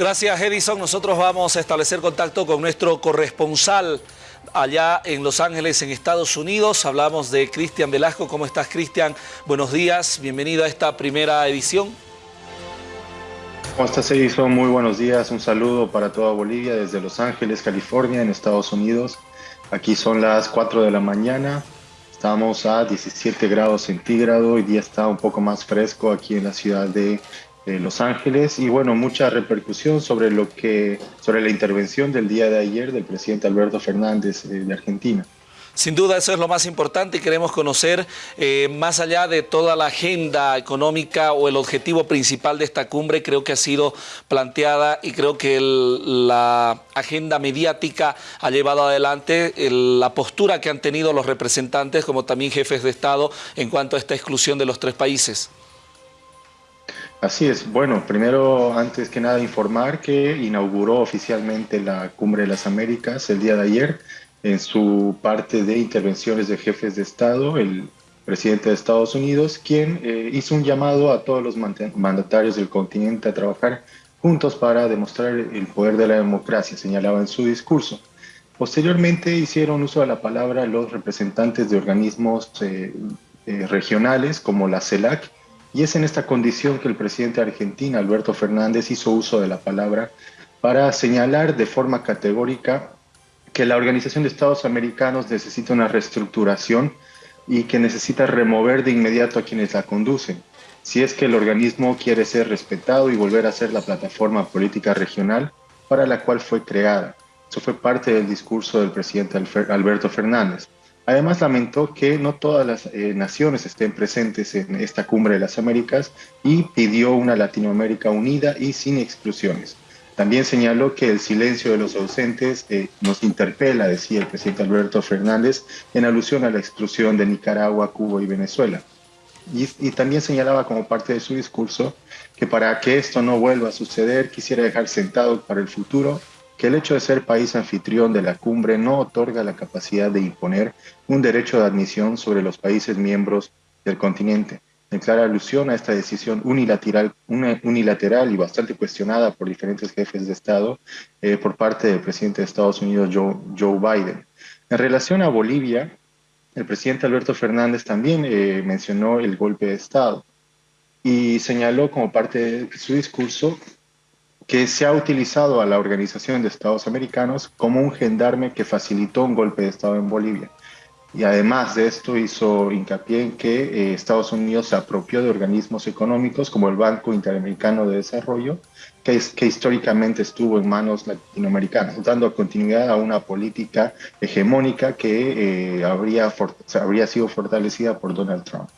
Gracias, Edison. Nosotros vamos a establecer contacto con nuestro corresponsal allá en Los Ángeles, en Estados Unidos. Hablamos de Cristian Velasco. ¿Cómo estás, Cristian? Buenos días. Bienvenido a esta primera edición. ¿Cómo estás, Edison? Muy buenos días. Un saludo para toda Bolivia desde Los Ángeles, California, en Estados Unidos. Aquí son las 4 de la mañana. Estamos a 17 grados centígrados. Hoy día está un poco más fresco aquí en la ciudad de Los Ángeles y bueno, mucha repercusión sobre lo que sobre la intervención del día de ayer del presidente Alberto Fernández eh, de Argentina. Sin duda eso es lo más importante y queremos conocer, eh, más allá de toda la agenda económica o el objetivo principal de esta cumbre, creo que ha sido planteada y creo que la agenda mediática ha llevado adelante la postura que han tenido los representantes como también jefes de Estado en cuanto a esta exclusión de los tres países. Así es. Bueno, primero, antes que nada, informar que inauguró oficialmente la Cumbre de las Américas el día de ayer en su parte de intervenciones de jefes de Estado, el presidente de Estados Unidos, quien eh, hizo un llamado a todos los mandatarios del continente a trabajar juntos para demostrar el poder de la democracia, señalaba en su discurso. Posteriormente hicieron uso de la palabra los representantes de organismos eh, eh, regionales como la CELAC, y es en esta condición que el presidente de Argentina, Alberto Fernández, hizo uso de la palabra para señalar de forma categórica que la Organización de Estados Americanos necesita una reestructuración y que necesita remover de inmediato a quienes la conducen, si es que el organismo quiere ser respetado y volver a ser la plataforma política regional para la cual fue creada. Eso fue parte del discurso del presidente Alberto Fernández. Además lamentó que no todas las eh, naciones estén presentes en esta cumbre de las Américas y pidió una Latinoamérica unida y sin exclusiones. También señaló que el silencio de los ausentes eh, nos interpela, decía el presidente Alberto Fernández, en alusión a la exclusión de Nicaragua, Cuba y Venezuela. Y, y, también señalaba como parte de su discurso que para que esto no vuelva a suceder, quisiera dejar sentado para el futuro que el hecho de ser país anfitrión de la cumbre no otorga la capacidad de imponer un derecho de admisión sobre los países miembros del continente. En clara alusión a esta decisión unilateral, unilateral y bastante cuestionada por diferentes jefes de Estado eh, por parte del presidente de Estados Unidos, Joe, Joe, Biden. En relación a Bolivia, el presidente Alberto Fernández también eh, mencionó el golpe de Estado y señaló como parte de su discurso que se ha utilizado a la Organización de Estados Americanos como un gendarme que facilitó un golpe de Estado en Bolivia. Y además de esto hizo hincapié en que eh, Estados Unidos se apropió de organismos económicos como el Banco Interamericano de Desarrollo, que, que históricamente estuvo en manos latinoamericanas, dando continuidad a una política hegemónica que eh, habría, habría sido fortalecida por Donald Trump.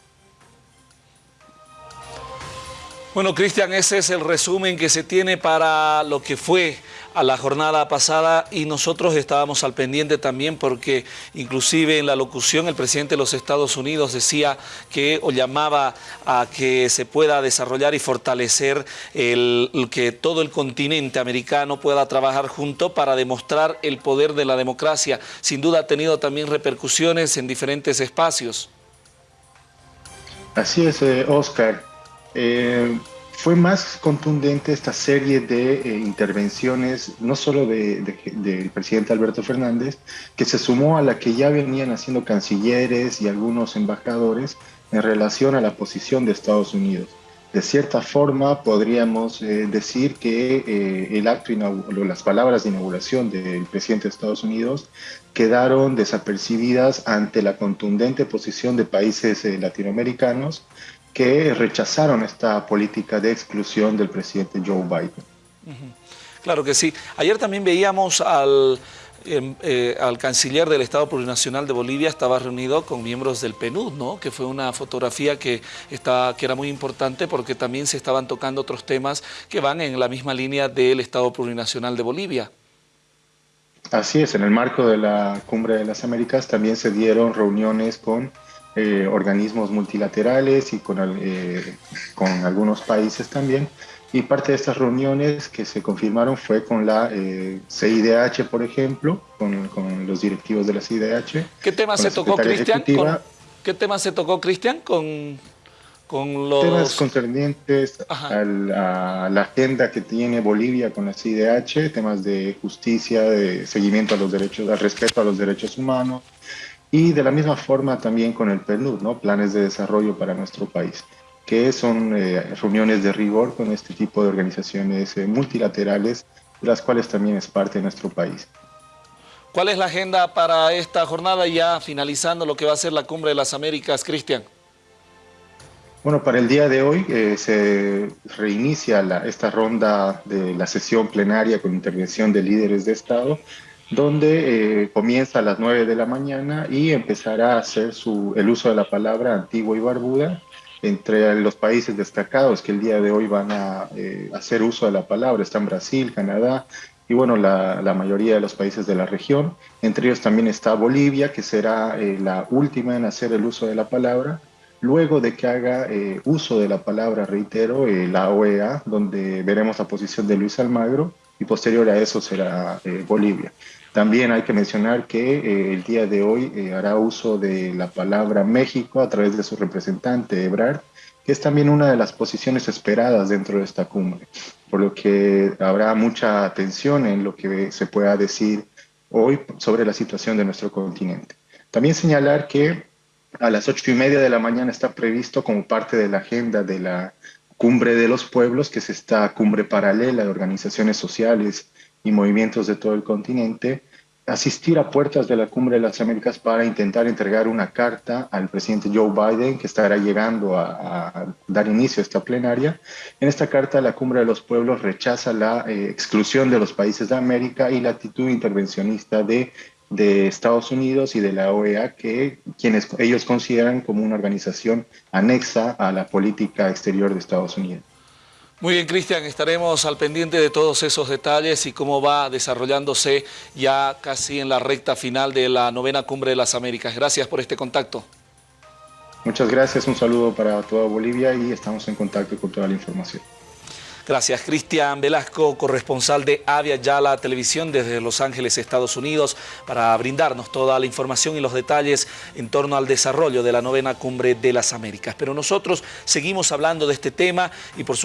Bueno, Cristian, ese es el resumen que se tiene para lo que fue a la jornada pasada y nosotros estábamos al pendiente también porque inclusive en la locución el presidente de los Estados Unidos decía que o llamaba a que se pueda desarrollar y fortalecer el, que todo el continente americano pueda trabajar junto para demostrar el poder de la democracia. Sin duda ha tenido también repercusiones en diferentes espacios. Así es, eh, Oscar. Eh, fue más contundente esta serie de eh, intervenciones, no solo del presidente Alberto Fernández, que se sumó a la que ya venían haciendo cancilleres y algunos embajadores en relación a la posición de Estados Unidos. De cierta forma, podríamos eh, decir que el acto, las palabras de inauguración del presidente de Estados Unidos quedaron desapercibidas ante la contundente posición de países latinoamericanos que rechazaron esta política de exclusión del presidente Joe Biden. Claro que sí. Ayer también veíamos al, em, eh, al canciller del Estado Plurinacional de Bolivia, estaba reunido con miembros del PNUD, ¿no? que fue una fotografía que, está, que era muy importante porque también se estaban tocando otros temas que van en la misma línea del Estado Plurinacional de Bolivia. Así es, en el marco de la Cumbre de las Américas también se dieron reuniones con eh, organismos multilaterales y con, eh, con algunos países también. Y parte de estas reuniones que se confirmaron fue con la eh, CIDH, por ejemplo, con, con, los directivos de la CIDH. ¿Qué tema se tocó, Cristian? ¿Qué tema se tocó, Cristian, con, con los... Temas concernientes a la, agenda que tiene Bolivia con la CIDH, temas de justicia, de seguimiento a los derechos, al respeto a los derechos humanos, y de la misma forma también con el PNUD, ¿no? planes de desarrollo para nuestro país, que son eh, reuniones de rigor con este tipo de organizaciones eh, multilaterales, de las cuales también es parte de nuestro país. ¿Cuál es la agenda para esta jornada ya finalizando lo que va a ser la Cumbre de las Américas, Cristian? Bueno, para el día de hoy eh, se reinicia esta ronda de la sesión plenaria con intervención de líderes de Estado donde eh, comienza a las 9 de la mañana y empezará a hacer su, el uso de la palabra antigua y barbuda entre los países destacados que el día de hoy van a eh, hacer uso de la palabra. Están Brasil, Canadá y bueno, la, la, mayoría de los países de la región. Entre ellos también está Bolivia, que será eh, la última en hacer el uso de la palabra. Luego de que haga uso de la palabra, reitero, la OEA, donde veremos la posición de Luis Almagro, y posterior a eso será Bolivia. También hay que mencionar que eh, el día de hoy eh, hará uso de la palabra México a través de su representante Ebrard, que es también una de las posiciones esperadas dentro de esta cumbre, por lo que habrá mucha atención en lo que se pueda decir hoy sobre la situación de nuestro continente. También señalar que a las ocho y media de la mañana está previsto como parte de la agenda de la Cumbre de los Pueblos, que es esta cumbre paralela de organizaciones sociales y movimientos de todo el continente, asistir a puertas de la Cumbre de las Américas para intentar entregar una carta al presidente Joe Biden, que estará llegando a, dar inicio a esta plenaria. En esta carta, la Cumbre de los Pueblos rechaza la eh, exclusión de los países de América y la actitud intervencionista de, de Estados Unidos y de la OEA, que quienes ellos consideran como una organización anexa a la política exterior de Estados Unidos. Muy bien, Cristian, estaremos al pendiente de todos esos detalles y cómo va desarrollándose ya casi en la recta final de la novena Cumbre de las Américas. Gracias por este contacto. Muchas gracias, un saludo para toda Bolivia y estamos en contacto con toda la información. Gracias, Cristian Velasco, corresponsal de Avia Yala Televisión desde Los Ángeles, Estados Unidos, para brindarnos toda la información y los detalles en torno al desarrollo de la novena Cumbre de las Américas. Pero nosotros seguimos hablando de este tema y por supuesto